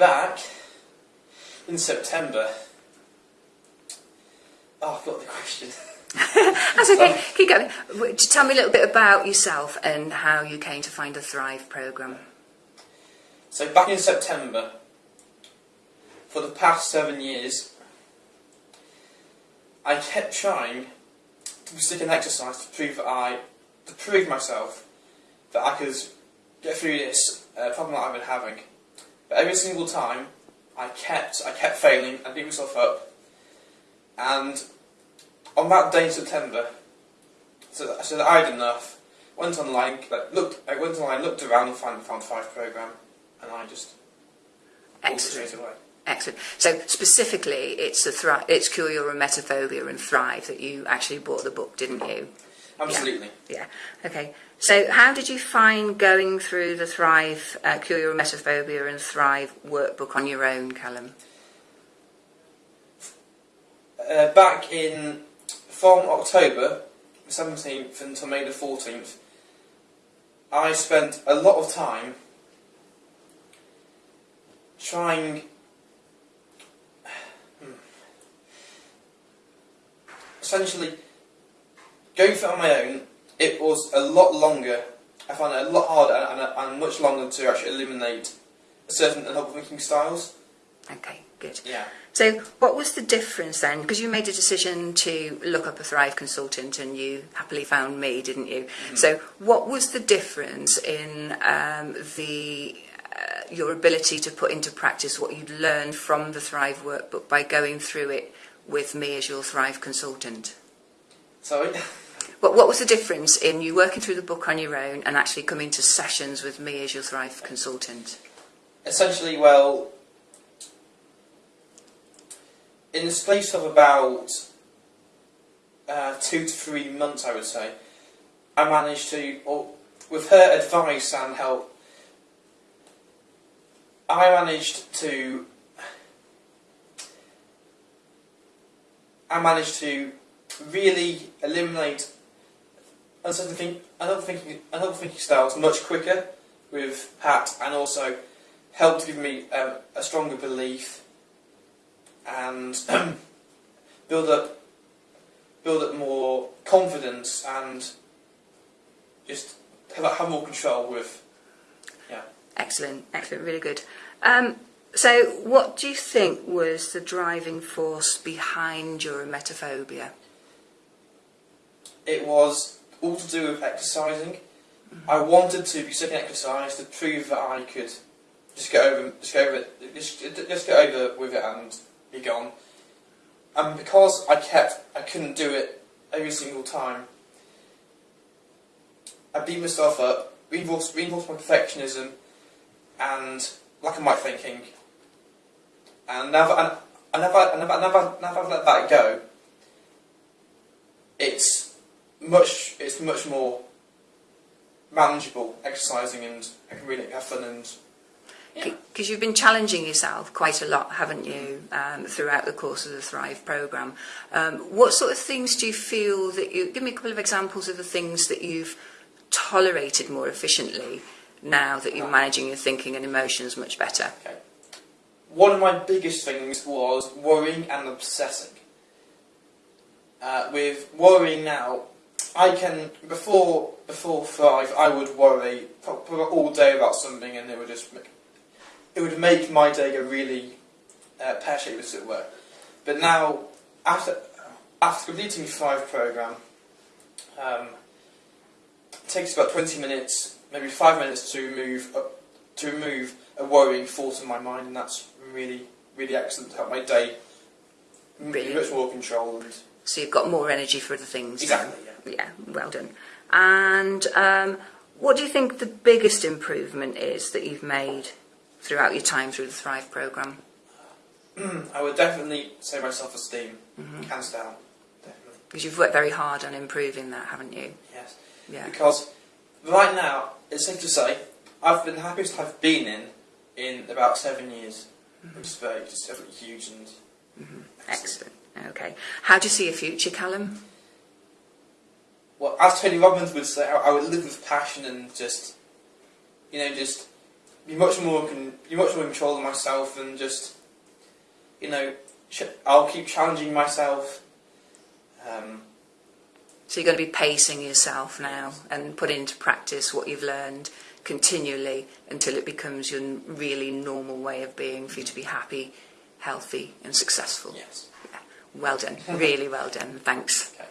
Back in September. Oh, I've got the question. That's okay. Keep going. Tell me a little bit about yourself and how you came to find a Thrive programme. So back in September, for the past seven years, I kept trying to stick an exercise to prove that I, to prove myself that I could get through this uh, problem that I've been having. But every single time, I kept, I kept failing and beat myself up. And on that day in September, so I said I'd enough. Went online, like, looked, I went online, looked around, and found the found Thrive program, and I just Excellent. straight away. Excellent. So specifically, it's the Thrive, it's Cure Your Emetophobia and Thrive that you actually bought the book, didn't you? Absolutely. Yeah. Okay. So how did you find going through the Thrive, uh, Cure Your Emetophobia and Thrive workbook on your own, Callum? Uh, back in from October 17th until May the 14th, I spent a lot of time trying. Hmm. Essentially, going for it on my own, it was a lot longer. I found it a lot harder and, and, and much longer to actually eliminate certain unhelpful thinking styles. Okay. Good. Yeah. So, what was the difference then? Because you made a decision to look up a Thrive consultant and you happily found me, didn't you? So, what was the difference in um, the uh, your ability to put into practice what you'd learned from the Thrive workbook by going through it with me as your Thrive consultant? Sorry. What, what was the difference in you working through the book on your own and actually coming to sessions with me as your Thrive consultant? essentially, well, in the space of about uh, two to three months, I would say, I managed to, or with her advice and help, I managed to, I managed to really eliminate uncertain think, unhelpful thinking, unhelpful thinking styles much quicker with Pat, and also helped give me um, a stronger belief and build up build up more confidence and just have, have more control with yeah Excellent, excellent, really good. Um, so, what do you think was the driving force behind your emetophobia? it was all to do with exercising. I wanted to be sick and exercise to prove that I could just get over just get over it just, just get over with it and be gone. And because I kept I couldn't do it every single time I beat myself up reinforced, reinforced my perfectionism and lack of my thinking. And now that I, never, never, never, never let that go it's much it's much more manageable exercising and I can really have fun and yeah. Because you've been challenging yourself quite a lot, haven't you, um, throughout the course of the Thrive programme. Um, what sort of things do you feel that you... Give me a couple of examples of the things that you've tolerated more efficiently now that you're managing your thinking and emotions much better. Okay. One of my biggest things was worrying and obsessing. Uh, with worrying now, I can before before Thrive I would worry all day about something and it would just make, it would make my day go really uh, pear shaped as it were. But now after after completing the Thrive program, um, it takes about twenty minutes, maybe five minutes to remove a, to remove a worrying thought in my mind, and that's really really excellent to help my day be much more controlled. So you've got more energy for other things. exactly, yeah. Yeah, well done. And um, what do you think the biggest improvement is that you've made throughout your time through the Thrive programme? I would definitely say my self-esteem, Mm-hmm. hands down, definitely. Because you've worked very hard on improving that, haven't you? Yes. Yeah. Because right now, it's safe to say, I've been the happiest I've been in in about seven years, which is very, just huge and excellent. Excellent. Okay. How do you see your future, Callum? Well, as Tony Robbins would say, I, I would live with passion and just, you know, just be much more con- be much more in control of myself and just you know I'll keep challenging myself. Um, So you're going to be pacing yourself now and put into practice what you've learned continually until it becomes your really normal way of being for you to be happy, healthy and successful. Yes. Yeah. Well done. really well done. Thanks. Okay.